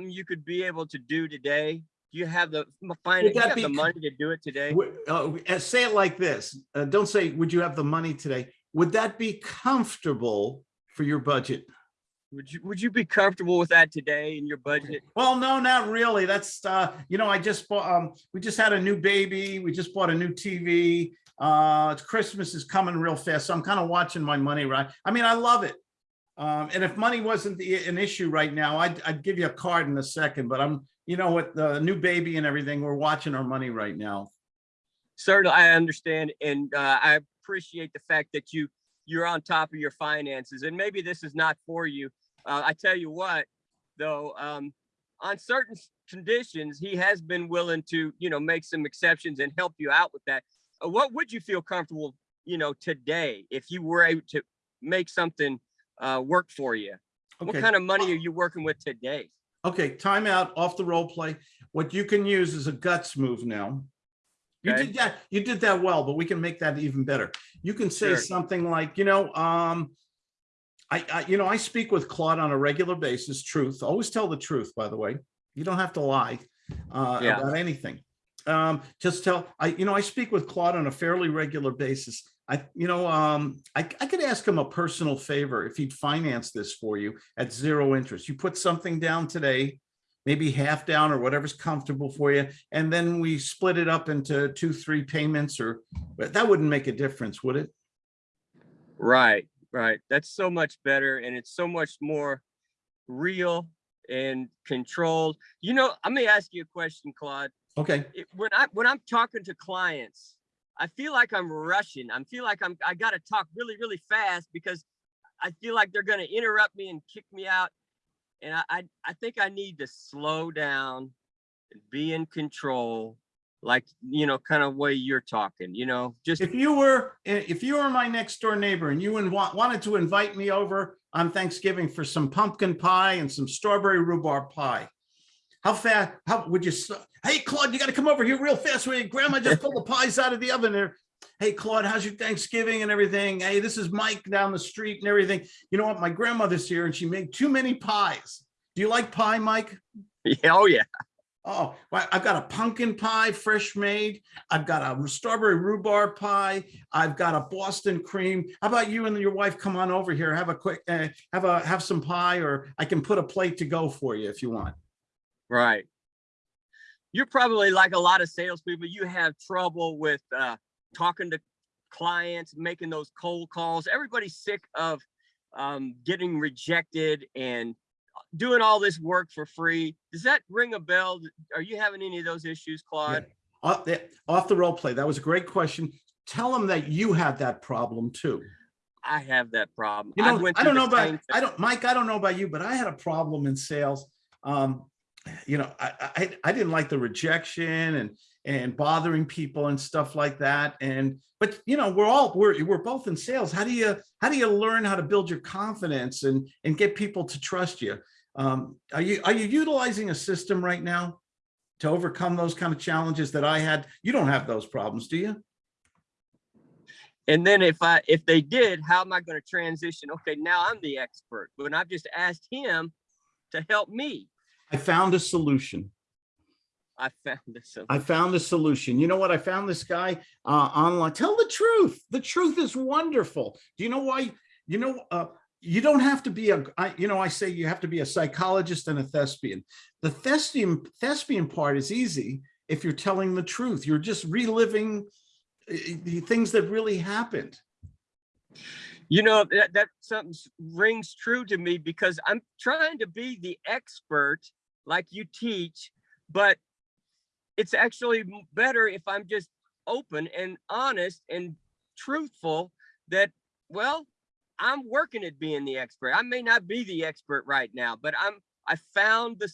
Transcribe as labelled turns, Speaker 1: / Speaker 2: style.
Speaker 1: something you could be able to do today? Do you have the find, you have
Speaker 2: be
Speaker 1: the money to do it today?
Speaker 2: Uh, uh, Say it like this, uh, don't say, would you have the money today? Would that be comfortable for your budget?
Speaker 1: Would you, would you be comfortable with that today in your budget?
Speaker 2: Well, no, not really. That's, uh, you know, I just bought, um, we just had a new baby. We just bought a new TV. Uh, Christmas is coming real fast, so I'm kind of watching my money, right? I mean, I love it. Um, and if money wasn't the, an issue right now, I'd, I'd give you a card in a second, but I'm, you know, with the new baby and everything, we're watching our money right now.
Speaker 1: Certainly, I understand, and uh, I appreciate the fact that you, you're on top of your finances, and maybe this is not for you. Uh, I tell you what, though, um, on certain conditions, he has been willing to, you know, make some exceptions and help you out with that. Uh, What would you feel comfortable, you know, today if you were able to make something uh, work for you? What kind of money are you working with today?
Speaker 2: Okay, timeout off the role play. What you can use is a guts move now. You did that, you did that well, but we can make that even better. You can say
Speaker 1: Sure.
Speaker 2: something like, you know, um, I, I, you know, I speak with Claude on a regular basis, truth, always tell the truth, by the way. You don't have to lie uh,
Speaker 1: Yeah.
Speaker 2: about anything. Um, just tell, I, you know, I speak with Claude on a fairly regular basis. I, you know, um, I, I could ask him a personal favor if he'd finance this for you at zero interest. You put something down today, maybe half down or whatever's comfortable for you. And then we split it up into two, three payments or, that wouldn't make a difference, would it?
Speaker 1: Right, right. That's so much better and it's so much more real and controlled. You know, let me ask you a question, Claude.
Speaker 2: Okay,
Speaker 1: When I when I'm talking to clients, I feel like I'm rushing. I feel like I'm I gotta talk really, really fast because I feel like they're gonna interrupt me and kick me out. And I I, I think I need to slow down and be in control, like you know, kind of way you're talking, you know, just
Speaker 2: if you were, if you were my next door neighbor and you wanted to invite me over on Thanksgiving for some pumpkin pie and some strawberry rhubarb pie, how fast, how would you, hey Claude, you gotta come over here real fast. Where your grandma just pulled the pies out of the oven there. Hey Claude, how's your Thanksgiving and everything? Hey, this is Mike down the street and everything. You know what? My grandmother's here and she made too many pies. Do you like pie, Mike?
Speaker 1: yeah, oh yeah.
Speaker 2: Oh, well, I've got a pumpkin pie, fresh made. I've got a strawberry rhubarb pie. I've got a Boston cream. How about you and your wife come on over here, have a quick, uh, have a, have some pie, or I can put a plate to go for you if you want.
Speaker 1: Right. You're probably like a lot of salespeople, you have trouble with uh, talking to clients, making those cold calls. Everybody's sick of um, getting rejected and doing all this work for free. Does that ring a bell? Are you having any of those issues, Claude?
Speaker 2: Off the, off the role play. That was a great question. Tell them that you had that problem too.
Speaker 1: I have that problem.
Speaker 2: You know,
Speaker 1: went
Speaker 2: I don't know about,
Speaker 1: thing.
Speaker 2: I don't, Mike, I don't know about you, but I had a problem in sales. Um, you know, I, I, I didn't like the rejection and, and bothering people and stuff like that. And, but you know, we're all, we're, we're both in sales. How do you, how do you learn how to build your confidence and, and get people to trust you? Um, are you, are you utilizing a system right now to overcome those kind of challenges that I had? You don't have those problems, do you?
Speaker 1: And then if I if they did, how am I going to transition? Okay, now I'm the expert, but I've just asked him to help me.
Speaker 2: I found a solution.
Speaker 1: I found this.
Speaker 2: I found a solution. You know what? I found this guy uh, online. Tell the truth. The truth is wonderful. Do you know why? You know, uh, you don't have to be a, I, you know, I say you have to be a psychologist and a thespian. The thespian, thespian part is easy if you're telling the truth. You're just reliving uh, the things that really happened.
Speaker 1: You know, that, that something rings true to me because I'm trying to be the expert like you teach, but it's actually better if I'm just open and honest and truthful that, well, I'm working at being the expert. I may not be the expert right now, but I'm, I found the